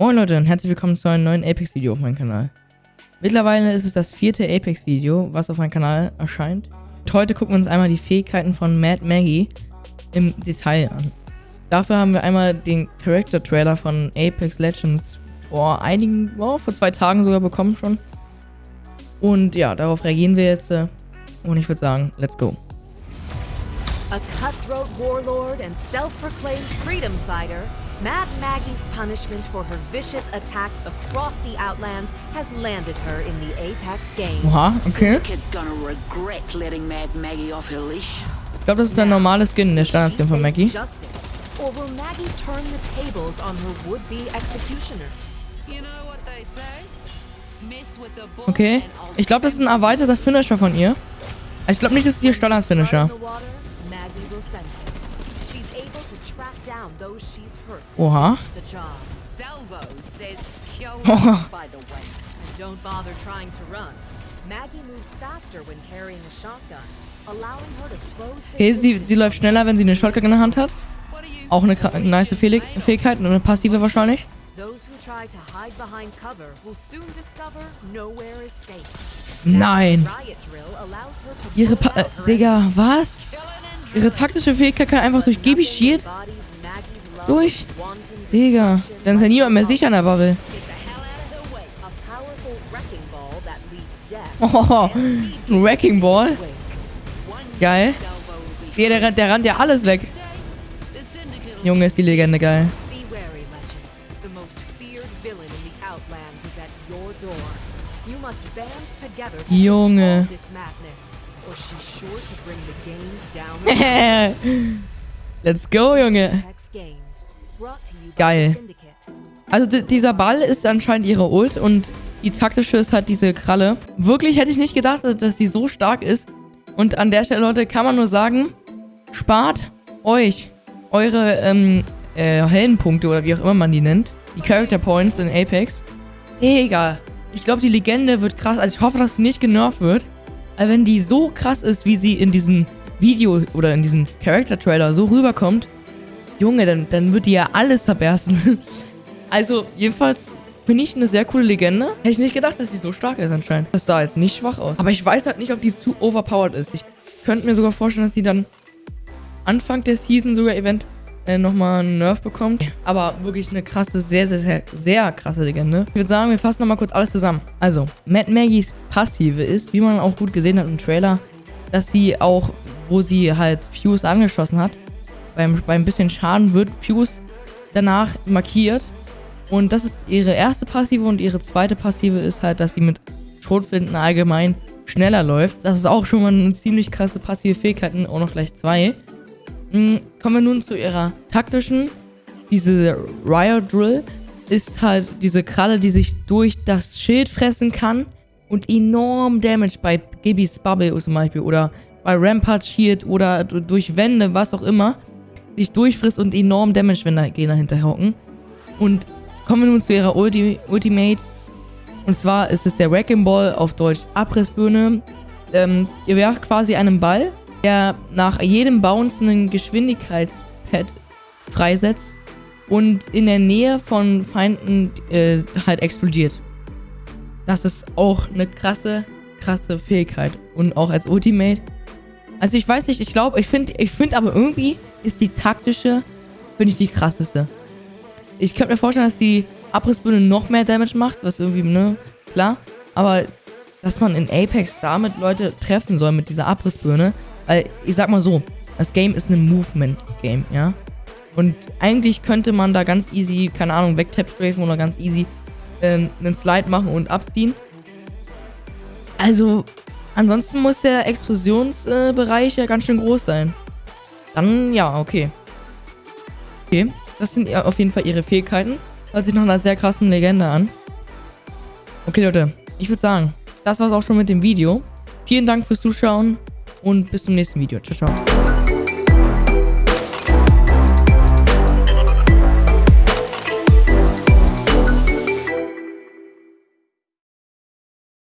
Moin Leute und herzlich willkommen zu einem neuen Apex-Video auf meinem Kanal. Mittlerweile ist es das vierte Apex-Video, was auf meinem Kanal erscheint. Und heute gucken wir uns einmal die Fähigkeiten von Mad Maggie im Detail an. Dafür haben wir einmal den Character-Trailer von Apex Legends vor einigen, oh, vor zwei Tagen sogar bekommen schon. Und ja, darauf reagieren wir jetzt. Äh, und ich würde sagen, let's go. A cutthroat warlord and self-proclaimed freedom fighter, Mad Maggie's punishment for her vicious attacks across the Outlands has landed her in the Apex Games. Oha, okay. Kid's gonna regret letting Mad Maggie off her leash. Ich glaube, das ist der normale Skin, der Standardskin von Maggie. Justice, or will Maggie turn the tables on her would-be executioners? You know what they say? Mess with the bull Okay. Ich glaube, das ist ein erweiterter Finisher von ihr. Ich glaube nicht, das ist ihr Standard-Finisher. Maggie will sense it. Oha. finish the job. Salvo says kill Oh. by the way. And don't bother trying to run. Maggie moves faster when carrying a shotgun, allowing her to close the Okay, sie, sie läuft schneller, wenn sie eine Shotgun in der Hand hat. Auch eine nice Fähig Fähigkeit und eine passive wahrscheinlich. Nein. Ihre pa äh, Digga, was? Ihre taktische Fähigkeit kann einfach durch Gibi Shield durch. Digga, dann ist ja niemand mehr sicher in der Bubble. Oh, ein Wrecking Ball. Geil. Der, der, rennt- der rennt ja alles weg. Junge, ist die Legende geil. Be wary, Legends. The most feared villain in the Outlands is at your door. You must band together to Junge. Let's go, Junge. Geil. Also di- dieser Ball ist anscheinend ihre Ult und die taktische ist halt diese Kralle. Wirklich hätte ich nicht gedacht, dass- dass die so stark ist. Und an der Stelle, Leute, kann man nur sagen, spart euch eure ähm, äh, Heldenpunkte oder wie auch immer man die nennt. Die Character Points in Apex. Egal. Ich glaube, die Legende wird krass. Also ich hoffe, dass sie nicht genervt wird. Aber wenn die so krass ist, wie sie in diesem Video oder in diesem Character-Trailer so rüberkommt, Junge, dann, dann wird die ja alles zerbersten. Also, jedenfalls finde ich eine sehr coole Legende. Hätte ich nicht gedacht, dass sie so stark ist anscheinend. Das sah jetzt nicht schwach aus. Aber ich weiß halt nicht, ob die zu overpowered ist. Ich könnte mir sogar vorstellen, dass sie dann Anfang der Season sogar event äh, nochmal einen Nerf bekommt. Aber wirklich eine krasse, sehr, sehr, sehr, sehr krasse Legende. Ich würde sagen, wir fassen nochmal kurz alles zusammen. Also, Mad Maggies Passive ist, wie man auch gut gesehen hat im Trailer, dass sie auch, wo sie halt Fuse angeschossen hat, beim, beim bisschen Schaden wird Fuse danach markiert. Und das ist ihre erste Passive und ihre zweite Passive ist halt, dass sie mit Schrotflinten allgemein schneller läuft. Das ist auch schon mal eine ziemlich krasse passive Fähigkeit und auch noch gleich zwei. Mm, Kommen wir nun zu ihrer taktischen. Diese Riot Drill ist halt diese Kralle, die sich durch das Schild fressen kann und enorm Damage bei Gibby's Bubble zum Beispiel oder bei Rampart Shield oder durch Wände, was auch immer, sich durchfrisst und enorm Damage, wenn da Gegner hinterhocken. Und kommen wir nun zu ihrer Ulti Ultimate. Und zwar ist es der Wrecking Ball auf Deutsch Abrissbirne. Ähm, ihr werft quasi einen Ball, der nach jedem Bounce einen Geschwindigkeitspad freisetzt und in der Nähe von Feinden äh, halt explodiert. Das ist auch eine krasse, krasse Fähigkeit. Und auch als Ultimate. Also ich weiß nicht, ich glaube, ich finde ich find aber irgendwie ist die taktische, finde ich die krasseste. Ich könnte mir vorstellen, dass die Abrissbirne noch mehr Damage macht, was irgendwie, ne, klar. Aber dass man in Apex damit Leute treffen soll mit dieser Abrissbirne, weil ich sag mal so, das Game ist ein Movement-Game, ja. Und eigentlich könnte man da ganz easy, keine Ahnung, wegtap-strafen oder ganz easy ähm, einen Slide machen und abziehen. Also, ansonsten muss der Explosionsbereich Bereich ja ganz schön groß sein. Dann, ja, okay. Okay, das sind auf jeden Fall ihre Fähigkeiten. Hört sich nach einer sehr krassen Legende an. Okay, Leute, ich würde sagen, das war's auch schon mit dem Video. Vielen Dank fürs Zuschauen und bis zum nächsten Video. Ciao, ciao.